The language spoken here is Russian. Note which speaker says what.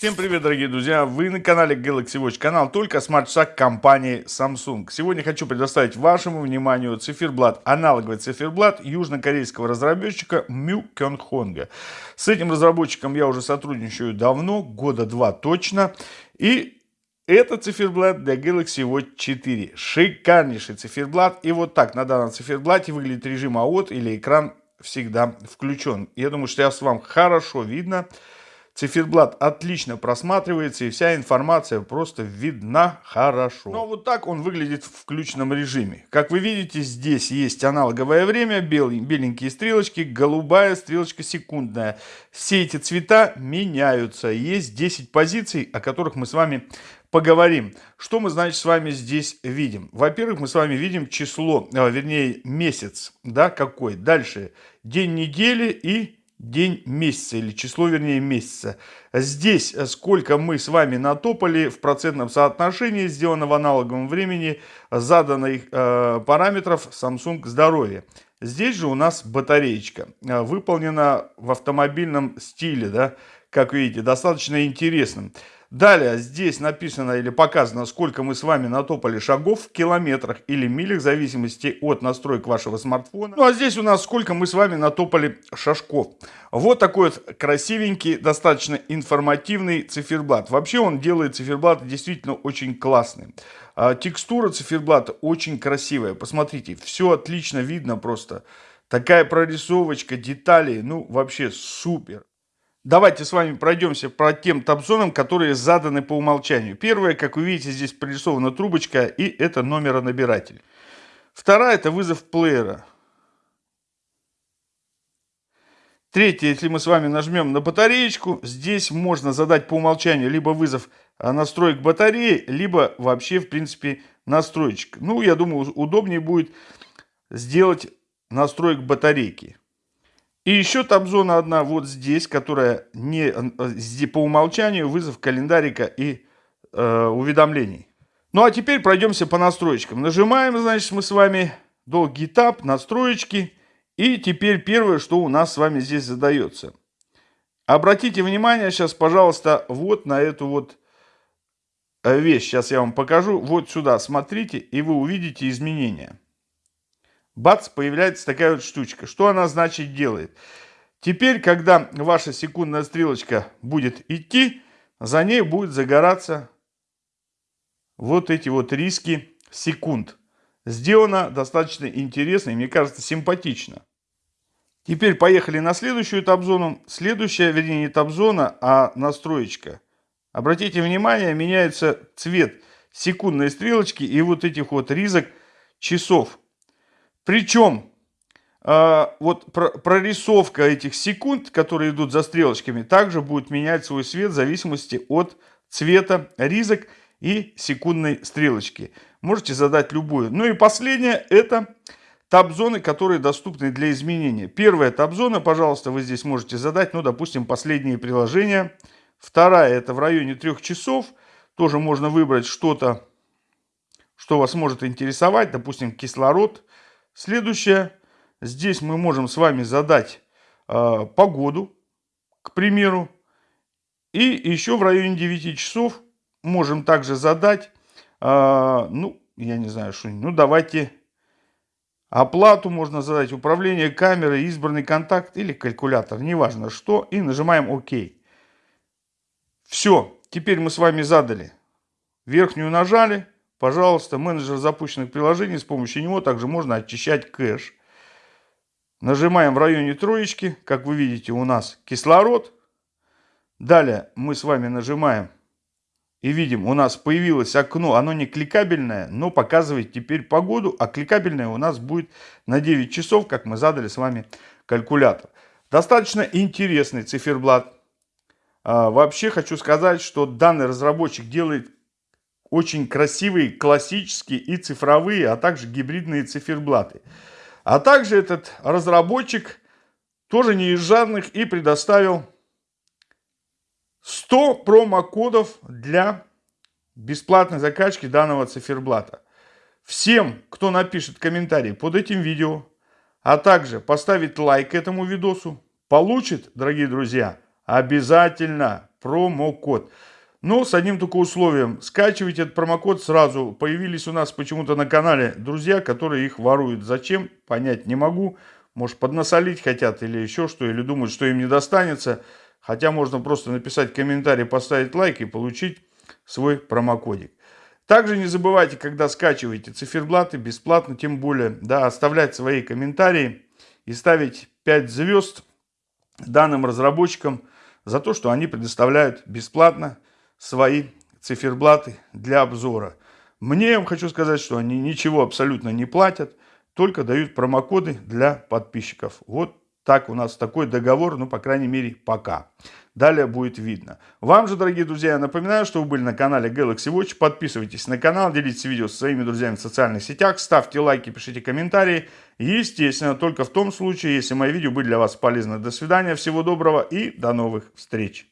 Speaker 1: Всем привет, дорогие друзья! Вы на канале Galaxy Watch, канал только смарт-шаг компании Samsung. Сегодня хочу предоставить вашему вниманию циферблат, аналоговый циферблат южнокорейского разработчика Mu Kyonghonga. С этим разработчиком я уже сотрудничаю давно, года два точно. И это циферблат для Galaxy Watch 4. Шикарнейший циферблат. И вот так на данном циферблате выглядит режим АОТ или экран всегда включен. Я думаю, что сейчас вам хорошо видно. Циферблат отлично просматривается и вся информация просто видна хорошо. Но вот так он выглядит в включенном режиме. Как вы видите, здесь есть аналоговое время, беленькие стрелочки, голубая стрелочка секундная. Все эти цвета меняются. Есть 10 позиций, о которых мы с вами поговорим. Что мы, значит, с вами здесь видим? Во-первых, мы с вами видим число, а, вернее, месяц, да, какой. Дальше день недели и день месяца или число, вернее, месяца. Здесь э, сколько мы с вами натопали в процентном соотношении, сделано в аналоговом времени, заданных э, параметров Samsung здоровье. Здесь же у нас батареечка, э, выполнена в автомобильном стиле, да, как видите, достаточно интересным. Далее здесь написано или показано, сколько мы с вами натопали шагов в километрах или милях, в зависимости от настроек вашего смартфона. Ну а здесь у нас сколько мы с вами натопали шажков. Вот такой вот красивенький, достаточно информативный циферблат. Вообще он делает циферблат действительно очень классный. А, текстура циферблата очень красивая. Посмотрите, все отлично видно просто. Такая прорисовочка, детали, ну вообще супер. Давайте с вами пройдемся по тем табзонам, которые заданы по умолчанию. Первое, как вы видите, здесь прорисована трубочка, и это номеронабиратель. Вторая – это вызов плеера. Третье, если мы с вами нажмем на батареечку, здесь можно задать по умолчанию либо вызов а, настроек батареи, либо вообще, в принципе, настроечек. Ну, я думаю, удобнее будет сделать настроек батарейки. И еще там зона одна вот здесь, которая не по умолчанию вызов календарика и э, уведомлений. Ну а теперь пройдемся по настроечкам. Нажимаем, значит, мы с вами долгий этап, настроечки. И теперь первое, что у нас с вами здесь задается. Обратите внимание сейчас, пожалуйста, вот на эту вот э, вещь. Сейчас я вам покажу. Вот сюда смотрите, и вы увидите изменения бац, появляется такая вот штучка. Что она значит делает? Теперь, когда ваша секундная стрелочка будет идти, за ней будет загораться вот эти вот риски секунд. Сделано достаточно интересно и, мне кажется, симпатично. Теперь поехали на следующую этап-зону. Следующая, вернее, не этап-зона, а настроечка. Обратите внимание, меняется цвет секундной стрелочки и вот этих вот ризок часов. Причем э, вот прорисовка этих секунд, которые идут за стрелочками, также будет менять свой цвет в зависимости от цвета ризок и секундной стрелочки. Можете задать любую. Ну и последнее это таб-зоны, которые доступны для изменения. Первая таб-зона, пожалуйста, вы здесь можете задать, ну, допустим, последние приложения. Вторая это в районе трех часов. Тоже можно выбрать что-то, что вас может интересовать, допустим, кислород, Следующее. Здесь мы можем с вами задать э, погоду, к примеру. И еще в районе 9 часов можем также задать, э, ну, я не знаю, что, ну, давайте оплату можно задать, управление камерой, избранный контакт или калькулятор, неважно что, и нажимаем ОК. Все, теперь мы с вами задали, верхнюю нажали, Пожалуйста, менеджер запущенных приложений, с помощью него также можно очищать кэш. Нажимаем в районе троечки, как вы видите, у нас кислород. Далее мы с вами нажимаем и видим, у нас появилось окно, оно не кликабельное, но показывает теперь погоду, а кликабельное у нас будет на 9 часов, как мы задали с вами калькулятор. Достаточно интересный циферблат. А, вообще хочу сказать, что данный разработчик делает очень красивые классические и цифровые, а также гибридные циферблаты. А также этот разработчик тоже не из жадных и предоставил 100 промокодов для бесплатной закачки данного циферблата. Всем, кто напишет комментарий под этим видео, а также поставит лайк этому видосу, получит, дорогие друзья, обязательно промокод. Но с одним только условием. Скачивайте этот промокод сразу. Появились у нас почему-то на канале друзья, которые их воруют. Зачем? Понять не могу. Может поднасолить хотят или еще что. Или думают, что им не достанется. Хотя можно просто написать комментарий, поставить лайк и получить свой промокодик. Также не забывайте, когда скачиваете циферблаты бесплатно, тем более, да, оставлять свои комментарии и ставить 5 звезд данным разработчикам за то, что они предоставляют бесплатно свои циферблаты для обзора. Мне я хочу сказать, что они ничего абсолютно не платят, только дают промокоды для подписчиков. Вот так у нас такой договор, ну, по крайней мере, пока. Далее будет видно. Вам же, дорогие друзья, я напоминаю, что вы были на канале Galaxy Watch. Подписывайтесь на канал, делитесь видео со своими друзьями в социальных сетях, ставьте лайки, пишите комментарии. Естественно, только в том случае, если мои видео были для вас полезны. До свидания, всего доброго и до новых встреч.